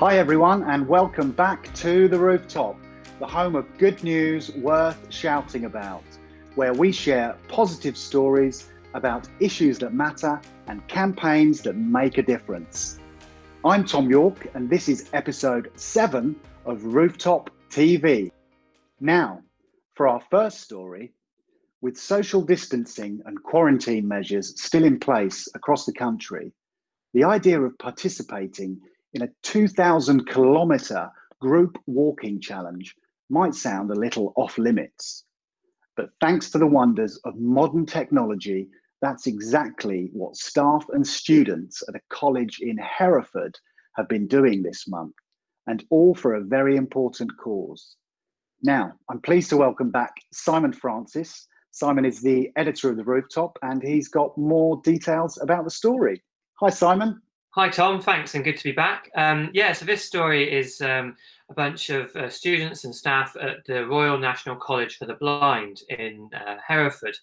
Hi, everyone, and welcome back to The Rooftop, the home of good news worth shouting about, where we share positive stories about issues that matter and campaigns that make a difference. I'm Tom York, and this is episode seven of Rooftop TV. Now, for our first story, with social distancing and quarantine measures still in place across the country, the idea of participating in a 2,000 kilometre group walking challenge might sound a little off limits. But thanks to the wonders of modern technology, that's exactly what staff and students at a college in Hereford have been doing this month, and all for a very important cause. Now, I'm pleased to welcome back Simon Francis. Simon is the editor of The Rooftop, and he's got more details about the story. Hi, Simon. Hi, Tom. Thanks, and good to be back. Um, yeah, so this story is um, a bunch of uh, students and staff at the Royal National College for the Blind in uh, Hereford,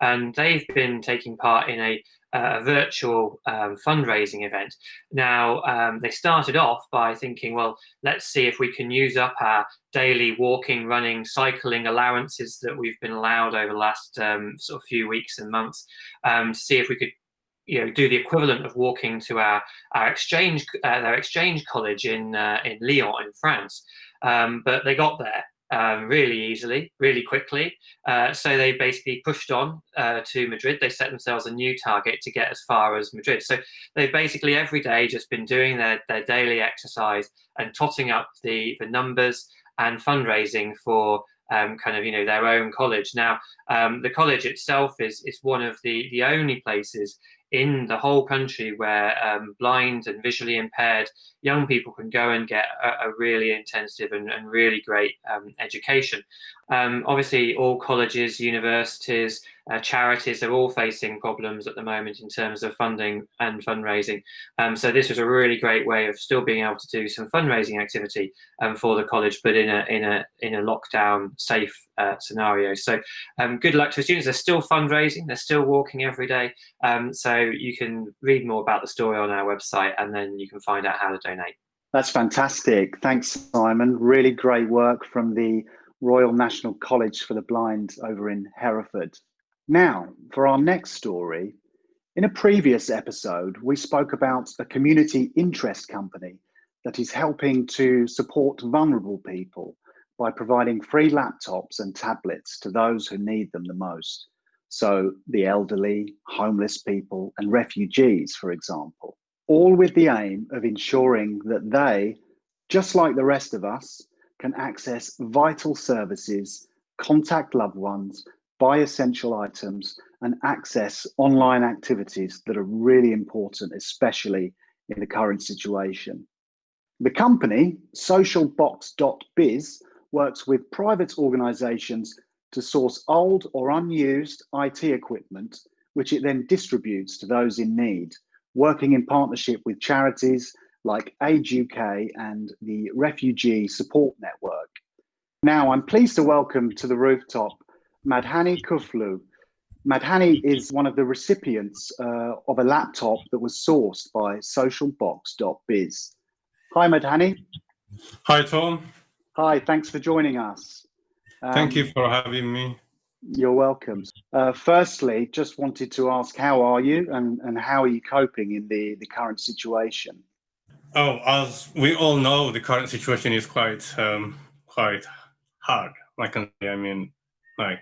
and they've been taking part in a, a virtual um, fundraising event. Now, um, they started off by thinking, well, let's see if we can use up our daily walking, running, cycling allowances that we've been allowed over the last um, sort of few weeks and months um, to see if we could you know do the equivalent of walking to our our exchange uh, their exchange college in uh, in Lyon in France. Um, but they got there um, really easily really quickly. Uh, so they basically pushed on uh, to Madrid. They set themselves a new target to get as far as Madrid. So they've basically every day just been doing their their daily exercise and totting up the the numbers and fundraising for um, kind of you know their own college. Now, um, the college itself is is one of the the only places in the whole country where um, blind and visually impaired young people can go and get a, a really intensive and, and really great um, education. Um, obviously, all colleges, universities, uh, charities are all facing problems at the moment in terms of funding and fundraising. Um, so this was a really great way of still being able to do some fundraising activity um, for the college, but in a in a in a lockdown safe uh, scenario. So um, good luck to the students. They're still fundraising. They're still walking every day. Um, so you can read more about the story on our website, and then you can find out how to donate. That's fantastic. Thanks, Simon. Really great work from the Royal National College for the Blind over in Hereford. Now, for our next story, in a previous episode, we spoke about a community interest company that is helping to support vulnerable people by providing free laptops and tablets to those who need them the most. So, the elderly, homeless people, and refugees, for example, all with the aim of ensuring that they, just like the rest of us, can access vital services, contact loved ones, buy essential items and access online activities that are really important, especially in the current situation. The company, socialbox.biz, works with private organizations to source old or unused IT equipment, which it then distributes to those in need, working in partnership with charities like Age UK and the Refugee Support Network. Now, I'm pleased to welcome to the rooftop Madhani Kuflu. Madhani is one of the recipients uh, of a laptop that was sourced by socialbox.biz. Hi, Madhani. Hi, Tom. Hi, thanks for joining us. Um, Thank you for having me. You're welcome. Uh, firstly, just wanted to ask, how are you and, and how are you coping in the, the current situation? Oh, as we all know, the current situation is quite um, quite hard. Like I mean, like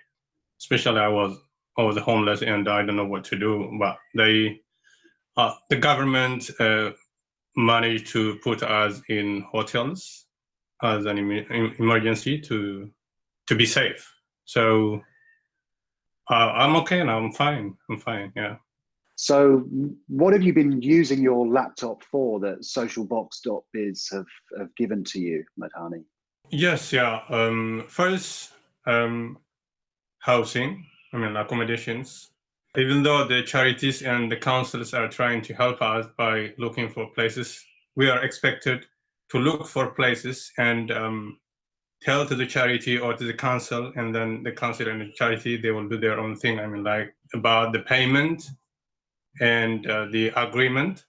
especially I was I was homeless and I don't know what to do. But they, uh, the government uh, managed to put us in hotels as an em emergency to to be safe. So uh, I'm okay and I'm fine. I'm fine. Yeah. So what have you been using your laptop for that socialbox.biz have, have given to you, Madhani? Yes, yeah. Um, first, um, housing, I mean, accommodations. Even though the charities and the councils are trying to help us by looking for places, we are expected to look for places and um, tell to the charity or to the council, and then the council and the charity, they will do their own thing. I mean, like about the payment and uh, the agreement.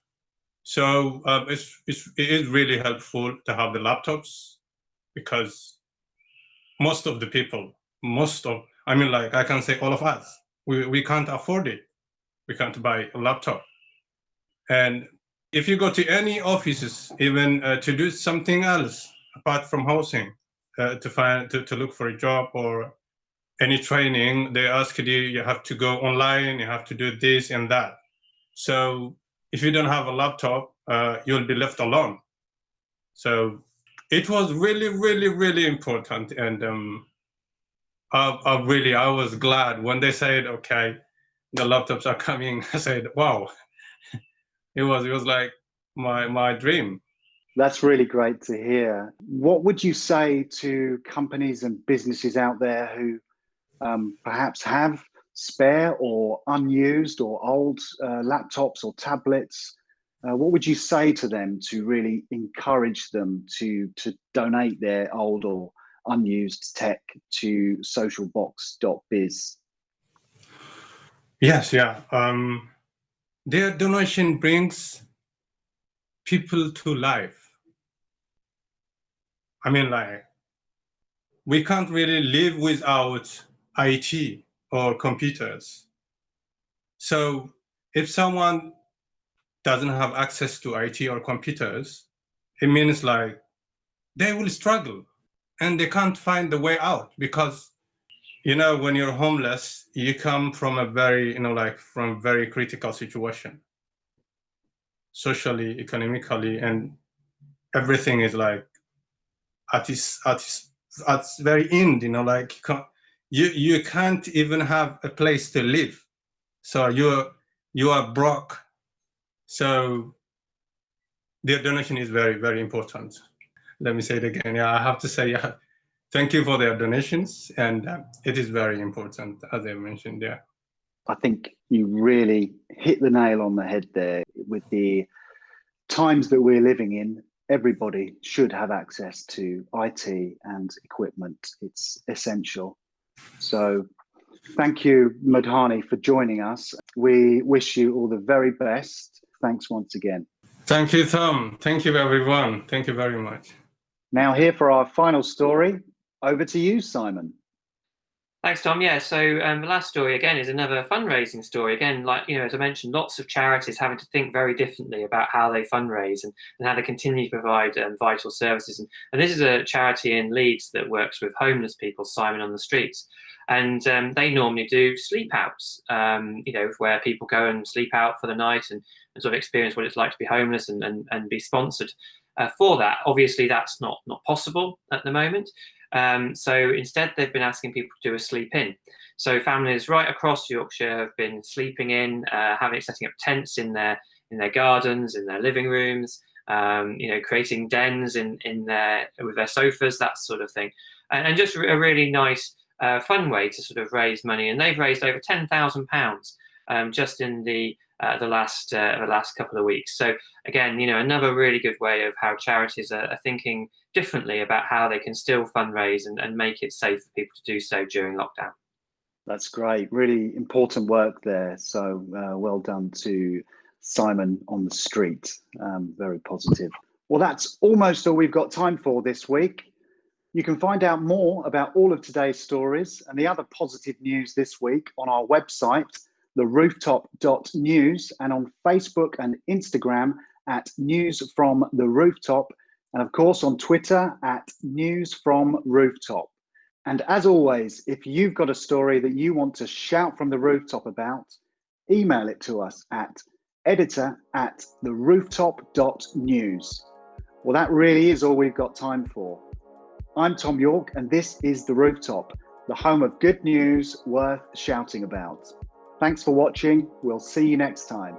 So um, it's, it's, it is really helpful to have the laptops because most of the people, most of, I mean, like I can say all of us, we, we can't afford it. We can't buy a laptop. And if you go to any offices, even uh, to do something else apart from housing, uh, to find to, to look for a job or any training, they ask you, you have to go online, you have to do this and that. So if you don't have a laptop, uh, you'll be left alone. So it was really, really, really important. And um, I, I really, I was glad when they said, okay, the laptops are coming. I said, wow, it was, it was like my, my dream. That's really great to hear. What would you say to companies and businesses out there who um, perhaps have spare or unused or old uh, laptops or tablets, uh, what would you say to them to really encourage them to, to donate their old or unused tech to socialbox.biz? Yes, yeah. Um, their donation brings people to life. I mean, like, we can't really live without IT or computers. So if someone doesn't have access to IT or computers, it means like they will struggle and they can't find the way out because you know when you're homeless you come from a very you know like from very critical situation socially economically and everything is like at its at its at its very end you know like you can't you you can't even have a place to live. So you're you are broke. So the donation is very very important. Let me say it again. Yeah i have to say yeah thank you for their donations and uh, it is very important as i mentioned yeah. I think you really hit the nail on the head there. With the times that we're living in everybody should have access to it and equipment. It's essential so thank you, Madhani, for joining us. We wish you all the very best. Thanks once again. Thank you, Tom. Thank you, everyone. Thank you very much. Now here for our final story. Over to you, Simon. Thanks, Tom. Yeah, so um, the last story again is another fundraising story. Again, like you know, as I mentioned, lots of charities having to think very differently about how they fundraise and, and how they continue to provide um, vital services. And, and this is a charity in Leeds that works with homeless people, Simon on the Streets, and um, they normally do sleep outs. Um, you know, where people go and sleep out for the night and, and, sort of experience what it's like to be homeless and and, and be sponsored. Uh, for that, obviously, that's not not possible at the moment. Um, so instead, they've been asking people to do a sleep in. So families right across Yorkshire have been sleeping in, uh, having setting up tents in their in their gardens, in their living rooms, um, you know, creating dens in in their with their sofas, that sort of thing, and, and just a really nice, uh, fun way to sort of raise money. And they've raised over ten thousand um, just in the uh, the last uh, the last couple of weeks. So again, you know, another really good way of how charities are, are thinking differently about how they can still fundraise and, and make it safe for people to do so during lockdown. That's great. Really important work there. So uh, well done to Simon on the street. Um, very positive. Well, that's almost all we've got time for this week. You can find out more about all of today's stories and the other positive news this week on our website, therooftop.news, and on Facebook and Instagram at News from the Rooftop and of course on Twitter at News from Rooftop. And as always, if you've got a story that you want to shout from the rooftop about, email it to us at editor at therooftop.news. Well, that really is all we've got time for. I'm Tom York, and this is The Rooftop, the home of good news worth shouting about. Thanks for watching. We'll see you next time.